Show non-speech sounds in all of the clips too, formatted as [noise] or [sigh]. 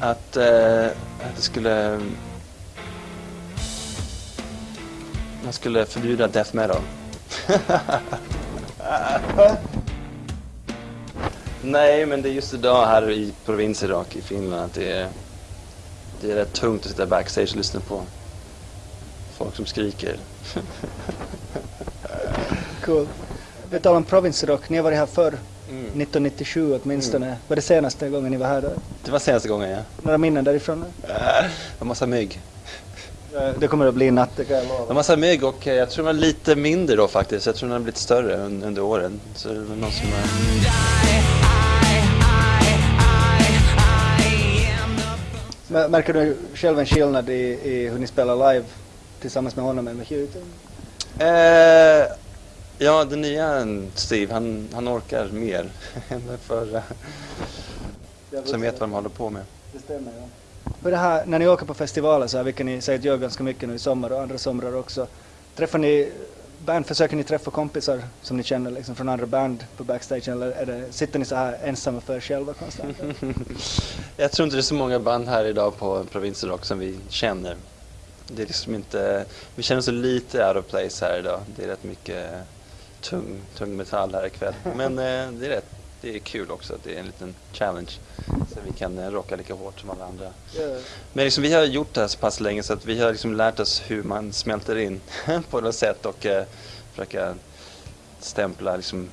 att, eh, att det skulle... Man skulle förbjuda death metal. [laughs] Nej, men det är just idag här i provins Irak i Finland att det är, det är rätt tungt att sitta backstage och lyssna på folk som skriker. [laughs] Cool. Vi talar om provinsrock, ni har varit här förr. Mm. 1997 åtminstone. Var det senaste gången ni var här då? Det var senaste gången, ja. Några minnen därifrån? Det var massa mygg. Eh, Det kommer att bli natt, det kan jag lova. massa mygg och eh, jag tror den var lite mindre då faktiskt. Jag tror den har blivit större un- under åren. Så det var någon som... eh, Men Märker du själv en skillnad i, i hur ni spelar live tillsammans med honom än med Hugh? Ja, den nya Steve, han, han orkar mer [laughs] än den förra. Som vet vad de håller på med. Det stämmer, ja. Hur det här, när ni åker på festivaler så här, vilket ni säkert gör ganska mycket nu i sommar och andra somrar också. Träffar ni band, försöker ni träffa kompisar som ni känner liksom från andra band på backstage eller är det, sitter ni så här ensamma för er själva konstant? [laughs] Jag tror inte det är så många band här idag på Provinsenrock som vi känner. Det är liksom inte, vi känner oss lite out of place här idag. Det är rätt mycket tung, tung metall här ikväll. [laughs] Men eh, det är rätt, det är kul också. Det är en liten challenge. Så vi kan eh, rocka lika hårt som alla andra. Ja. Men liksom, vi har gjort det här så pass länge så att vi har liksom lärt oss hur man smälter in [laughs] på något sätt och eh, försöka stämpla liksom,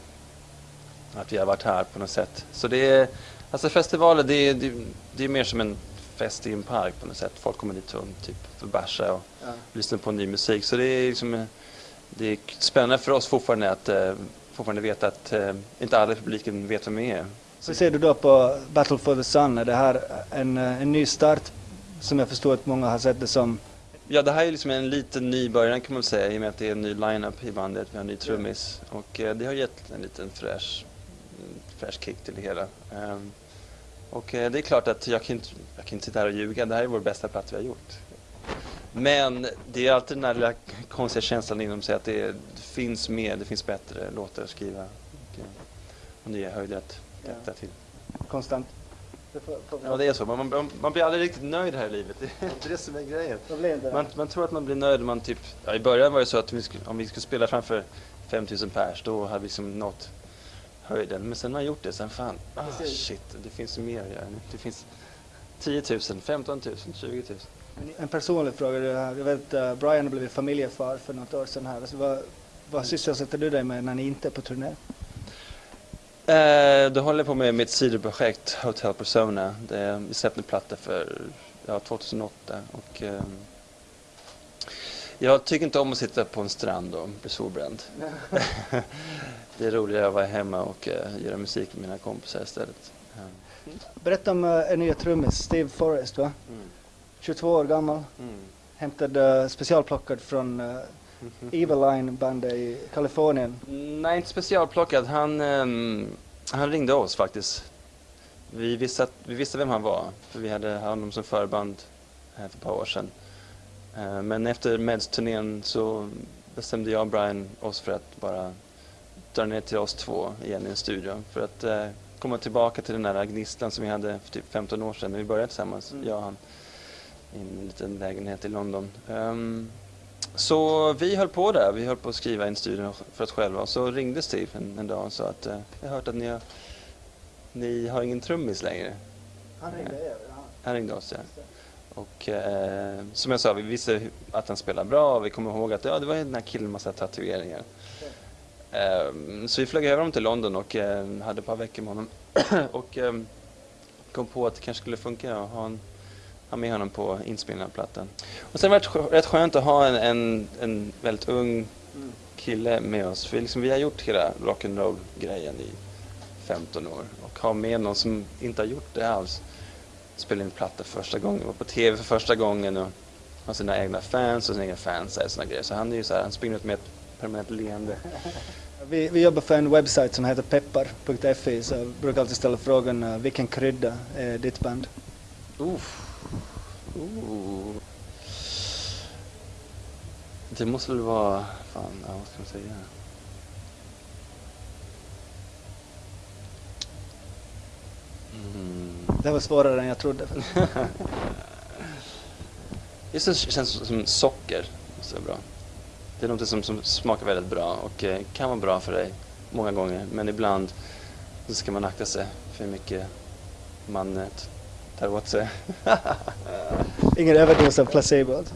att vi har varit här på något sätt. Så det är, alltså festivaler det är, det, det är mer som en fest i en park på något sätt. Folk kommer dit och typ för att bärsa och Ja. lyssna på ny musik. Så det är liksom, eh, det är spännande för oss fortfarande att eh, fortfarande veta att eh, inte alla i publiken vet vem vi är. Hur ser du då på Battle for the Sun? Är det här en, eh, en ny start som jag förstår att många har sett det som? Ja, det här är liksom en liten ny början kan man säga i och med att det är en ny line-up i bandet. Vi har en ny trummis och eh, det har gett en liten fräsch, mm, fräsch kick till det hela. Ehm, och eh, det är klart att jag kan, inte, jag kan inte sitta här och ljuga. Det här är vår bästa platta vi har gjort. Men det är alltid den här lilla konstiga känslan inom sig att det, det finns mer, det finns bättre låtar att skriva och, eh, och nya höjder att Ja. till. Konstant. Det får, får, Ja, det är så. Man, man, man blir aldrig riktigt nöjd här i livet. Det är inte det som är grejen. Man, man tror att man blir nöjd man typ, ja, i början var det så att vi skulle, om vi skulle spela framför 5000 pers då hade vi liksom nått höjden. Men sen har man gjort det, sen fan, ah, shit, det finns mer att göra nu. Det finns 10 000, 15 000, 20 000. En personlig fråga. det här. Jag vet att Brian har blivit familjefar för något år sedan här. Alltså, vad, vad sysselsätter du dig med när ni inte är på turné? Eh, då håller jag på med mitt sidoprojekt Hotel Persona. Det, vi släppte en platta för ja, 2008 och eh, jag tycker inte om att sitta på en strand och bli solbränd. [laughs] det är roligare att vara hemma och eh, göra musik med mina kompisar istället. Eh, Berätta om uh, en nya trummis, Steve Forrest va? 22 år gammal. Mm. Hämtad uh, specialplockad från uh, Eveline bandet i Kalifornien. Nej, inte specialplockad. Han, ehm, han ringde oss faktiskt. Vi visste, att, vi visste vem han var, för vi hade honom som förband här för ett par år sedan. Eh, men efter Meds-turnén så bestämde jag och Brian oss för att bara dra ner till oss två igen i en studio. För att eh, komma tillbaka till den där gnistlan som vi hade för typ 15 år sedan när vi började tillsammans, Mm. jag och han, i en liten lägenhet i London. Ehm, så vi höll på där, vi höll på att skriva in studion för oss själva och så ringde Steve en, en dag och sa att eh, jag har hört att ni har, ni har ingen trummis längre. Han ringde er? Han ringde oss ja. Och eh, som jag sa, vi visste att han spelar bra och vi kommer ihåg att ja, det var den här killen med massa tatueringar. Eh, så vi flög över honom till London och eh, hade ett par veckor med honom [clears throat] och eh, kom på att det kanske skulle funka att ha, en, ha med honom på inspelningen av plattan. Och sen var det rätt skönt att ha en, en, en väldigt ung kille med oss. För liksom, vi har gjort hela rock'n'roll-grejen i 15 år och ha med någon som inte har gjort det alls. Spela in platta för första gången, var på TV för första gången och har sina egna fans och sina egna fans och såna grejer. Så han är ju så här, han springer ut med ett permanent leende. [laughs] Vi, vi jobbar för en webbsajt som heter peppar.fi så jag brukar alltid ställa frågan uh, vilken krydda är ditt band? Uff. Ooh. Det måste väl vara, fan, ja, vad ska man säga? Mm. Det var svårare än jag trodde. [laughs] Just det känns som socker. Så bra. Det är något som, som smakar väldigt bra och eh, kan vara bra för dig många gånger. Men ibland så ska man akta sig för hur mycket man eh, tar åt sig. Ingen överdos av placebo. alltså.